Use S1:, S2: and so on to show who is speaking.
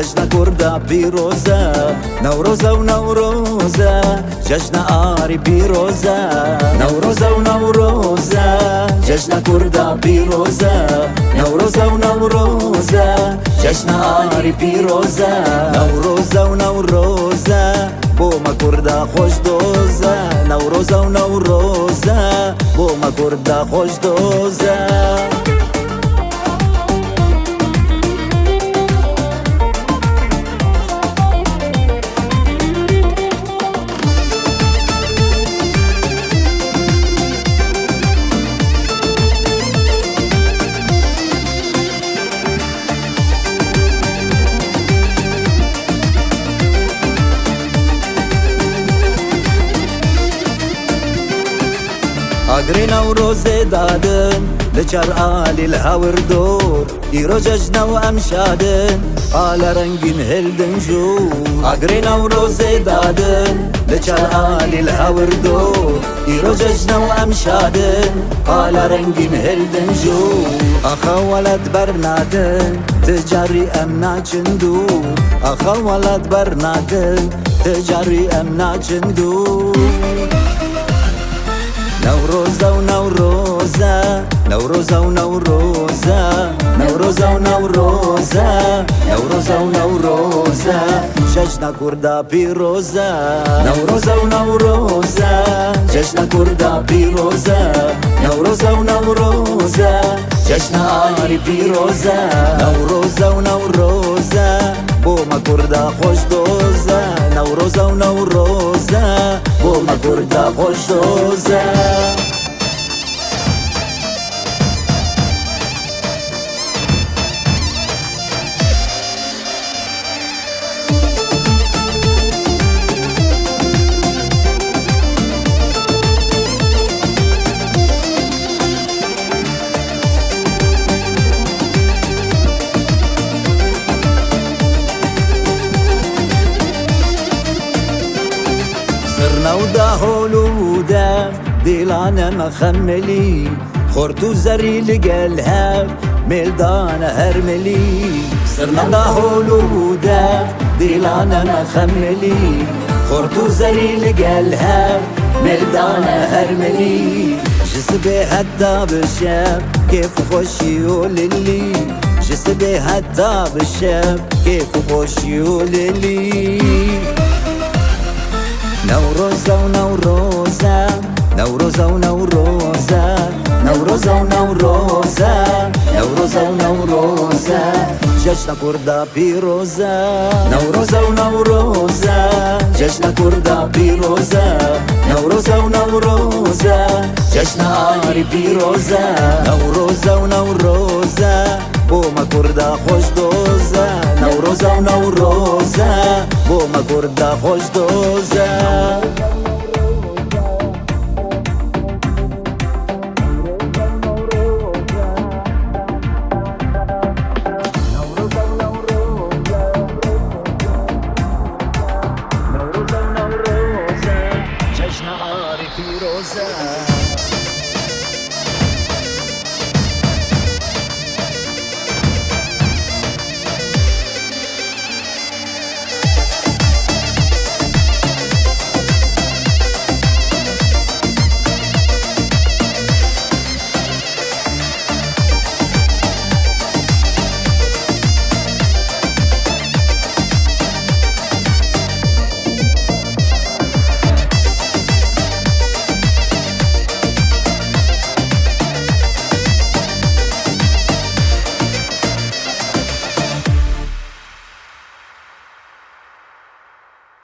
S1: جشن کرده پیروزه نوروزه و نوروزه جشن آری پیروزه نوروزه و نوروزه جشن کرده پیروزه نوروزه و نوروزه جشن آری پیروزه نوروزه و نوروزه بوما کرده خوش دوزه نوروزه و نوروزه بوما کرده خوش دوزه درينا وروز دادن آلی الهاور دور ایرو ججنا و امشادن آل رنگین هل جو اگرینا وروز دادن دادن آلی الهاور دور ایرو ججنا و امشادن آل رنگین هلدن جو اخا ولد برنادن تجاری امنا چندو اخا ولد برنادن تجاری ام چندو نوروز او نوروزه نوروز او نوروزه نوروز او نوروزه نوروز او نوروزه جشن کردا پیروزه نوروز او نوروزه جشن کردا پیروزه نوروز او نوروزه جشن آری پیروزه نوروز او نوروزه بوم کردا خوش دوزه نوروز او نوروزه ما گرد خوش دوزه ديلانا مخملي خورتو زري لقالها ميلدانا هرملي صرنا داهول وداف ديلانا مخملي خورتو زري لقالها ميلدانا هرملي جسبي حتى بالشاب كيف خوش يقول لي جسبي حتى بالشاب كيف خوش يقول لي نوروز ونوروز نوروزا و نوروزا نوروزا و نوروزا نوروزا و نوروزا جشن کردا پیروزا نوروزا و نوروزا جشن کردا پیروزا نوروزا و نوروزا جشن آری پیروزا نوروزا و نوروزا بوما کردا خوش دوزا نوروزا و نوروزا بوما کردا خوش دوزا